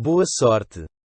Boa sorte.